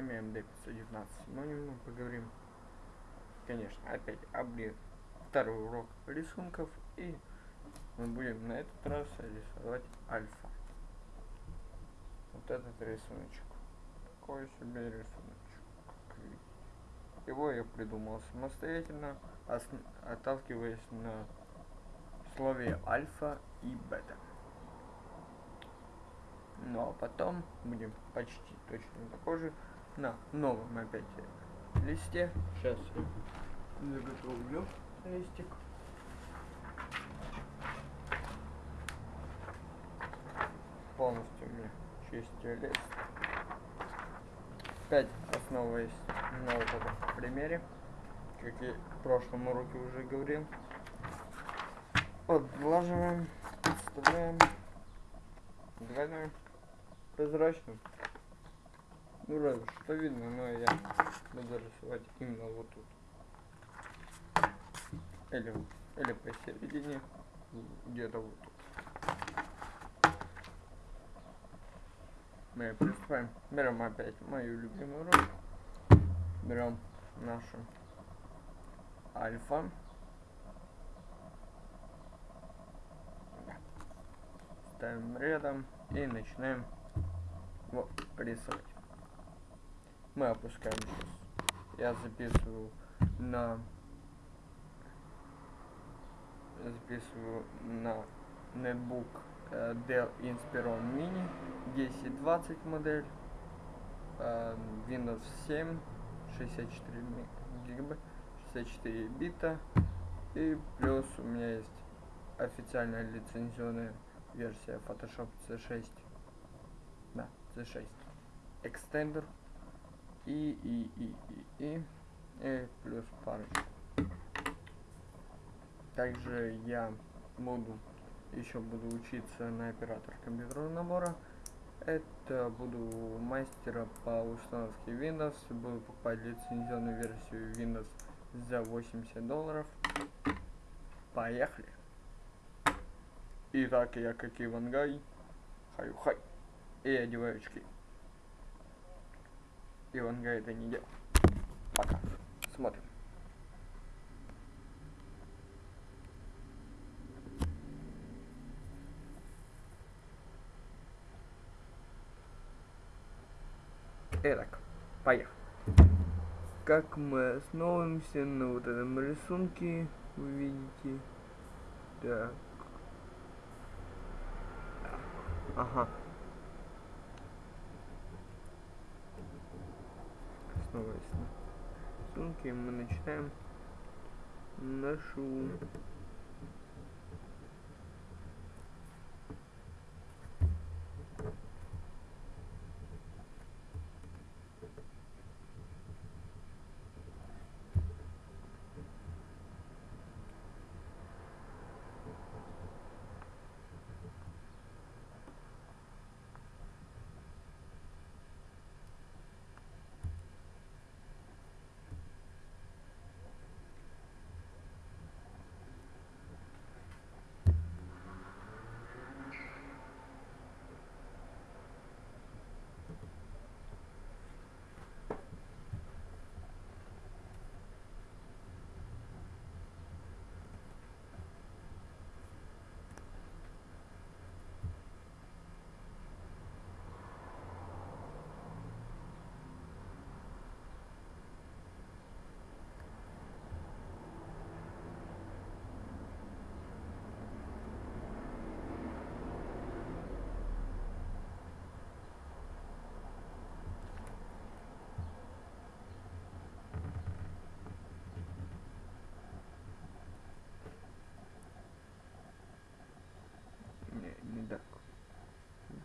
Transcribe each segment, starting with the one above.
вами МД-519. Сегодня мы поговорим, конечно, опять об второй урок рисунков. И мы будем на этот раз рисовать альфа. Вот этот рисуночек. Такой себе рисуночек. Его я придумал самостоятельно, отталкиваясь на слове альфа и бета. Ну а потом будем почти точно такой же на новом опять листе. Сейчас я заготовлю листик. Полностью у меня чистый лист. Опять основываясь на вот этом примере, как я в прошлом уроке уже говорил. Подлаживаем, подставляем, двойной прозрачным. Ну разве что видно, но я буду рисовать именно вот тут. Или, или посередине, где-то вот тут. Мы приступаем. Берем опять мою любимую роль. Берем нашу альфа. Ставим рядом и начинаем вот, рисовать. Мы опускаем сейчас. Я записываю на записываю на нетбук uh, Dell Inspiron Mini 1020 модель uh, Windows 7 64 гигабайт 64 бита. И плюс у меня есть официальная лицензионная версия Photoshop C6 да C6 экстендер и, и, и, и, и, и плюс парочку. Также я буду, еще буду учиться на оператор компьютерного набора. Это буду мастера по установке Windows. Буду покупать лицензионную версию Windows за 80 долларов. Поехали! Итак, я как Ивангай. Хаю-хай и одеваю очки. Иванга это не делал. Пока. Смотрим. Итак, поехали. Как мы основываемся на вот этом рисунке, вы видите. Так. Ага. Основываясь на рисунке, мы начинаем. Нашу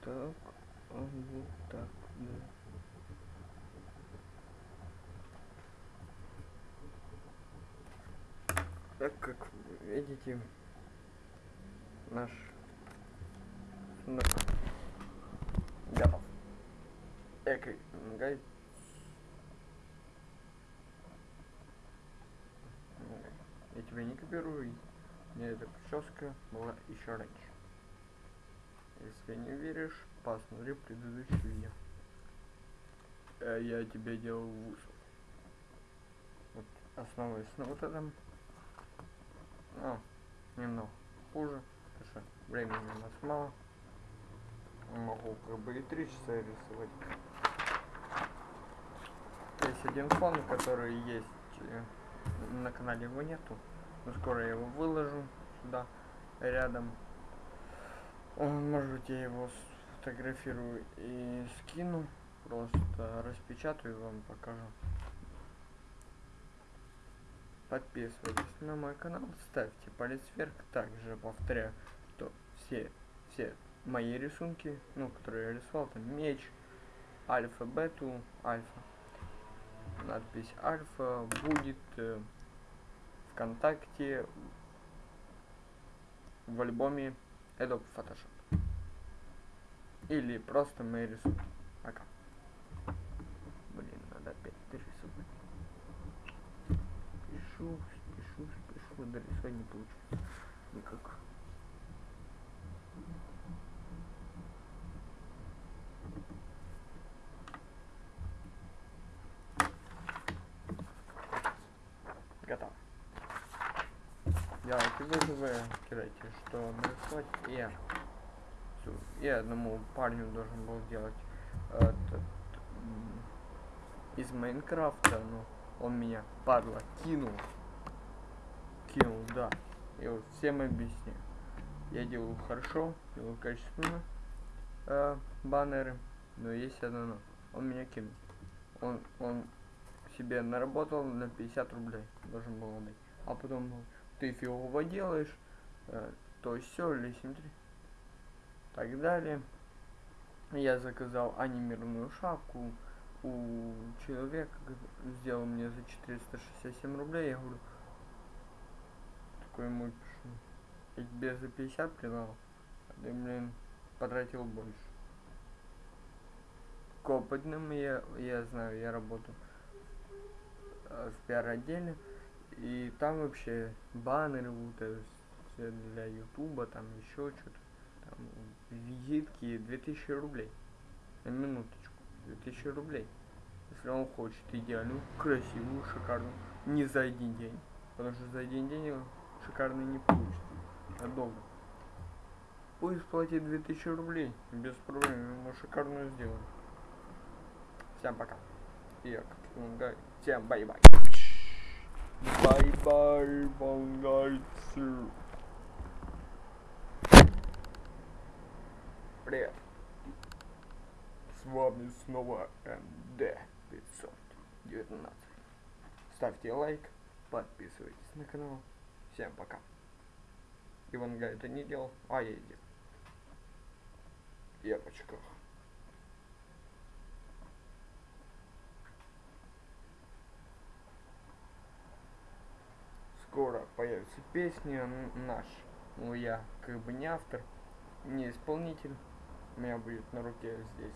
так, а вот так, да. Так как видите, наш готов. Экой гайд. Я тебя не копирую. Мне эта прическа была еще раньше. Если не веришь, посмотри предыдущее видео. э, я тебе делал вузол. Вот основываясь на вот этом. Ну, немного хуже, потому что времени у нас мало. Могу как бы и три часа рисовать. Есть один фон, который есть э, на канале его нету. Но скоро я его выложу сюда рядом. Он, может я его сфотографирую и скину. Просто распечатаю и вам покажу. Подписывайтесь на мой канал, ставьте палец вверх. Также повторяю, что все, все мои рисунки, ну, которые я рисовал, там меч, альфа, бету, альфа. Надпись альфа будет э, ВКонтакте в альбоме Adobe Photoshop. Или просто мои рисунки. Пока. Блин, надо опять дорисовать. Пишу, пишу, пишу, дорисовать не получится. Никак. Вызовы, кидайте, что нарисовать. Я, я одному парню должен был делать этот, из Майнкрафта, но он меня, падла, кинул. Кинул, да. Я вот всем объясню. Я делаю хорошо, делаю качественно э, баннеры, но есть одно но. Он меня кинул. Он, он себе наработал на 50 рублей, должен был отдать. А потом ты фигово делаешь, э, то все, лесим так далее. Я заказал анимированную шапку у человека, сделал мне за 467 рублей. Я говорю, такой ему пишу, я тебе за 50 придал, а ты, блин, потратил больше. К я, я знаю, я работаю э, в пиар-отделе. И там вообще баннеры вот все для ютуба, там еще что-то. Там визитки 2000 рублей. На минуточку. 2000 рублей. Если он хочет идеальную, красивую, шикарную. Не за один день. Потому что за один день шикарно не получится. А долго. Пусть платит 2000 рублей. Без проблем. Ему шикарную сделаем. Всем пока. Я как Всем bye-bye. Bye-bye, бангайцы. Привет. С вами снова МД 519. Ставьте лайк, подписывайтесь на канал. Всем пока. Иванга это не делал, а я делал. Я в очках. Скоро появится песня наш. Ну, я как бы не автор, не исполнитель. У меня будет на руке здесь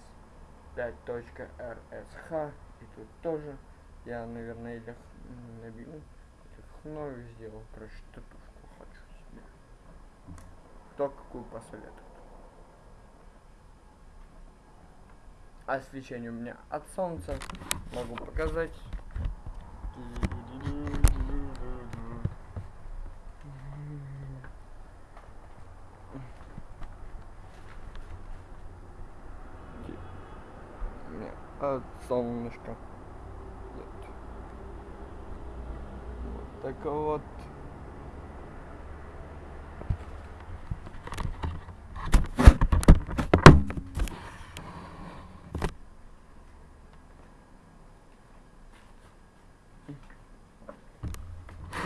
5.rsх. И тут тоже. Я, наверное, или набью, или сделал. Короче, татушку хочу себе. Кто какую посоветует. Освещение у меня от солнца. Могу показать. Нет. Вот так вот.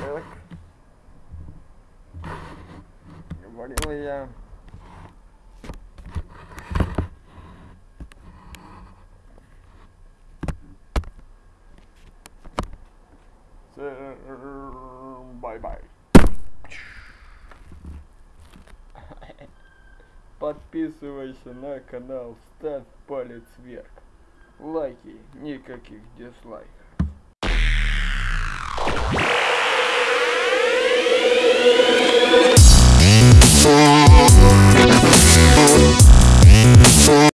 Так. Говорил я. Bye-bye. Подписывайся на канал, ставь палец вверх. Лайки, никаких дизлайков.